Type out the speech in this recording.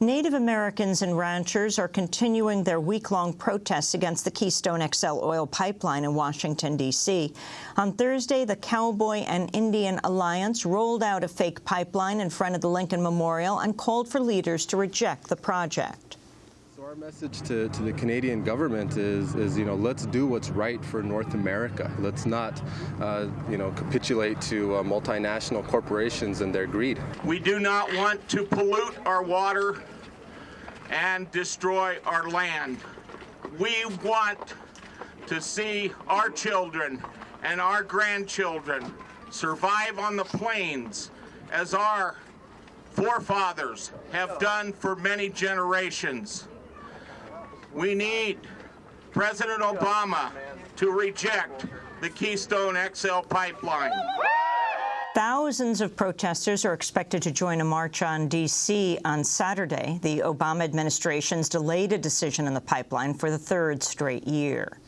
Native Americans and ranchers are continuing their week-long protests against the Keystone XL oil pipeline in Washington, D.C. On Thursday, the Cowboy and Indian Alliance rolled out a fake pipeline in front of the Lincoln Memorial and called for leaders to reject the project. So our message to, to the Canadian government is, is, you know, let's do what's right for North America. Let's not, uh, you know, capitulate to uh, multinational corporations and their greed. We do not want to pollute our water and destroy our land. We want to see our children and our grandchildren survive on the plains as our forefathers have done for many generations. We need President Obama to reject the Keystone XL pipeline. Thousands of protesters are expected to join a march on D.C. on Saturday. The Obama administration's delayed a decision on the pipeline for the third straight year.